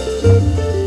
Música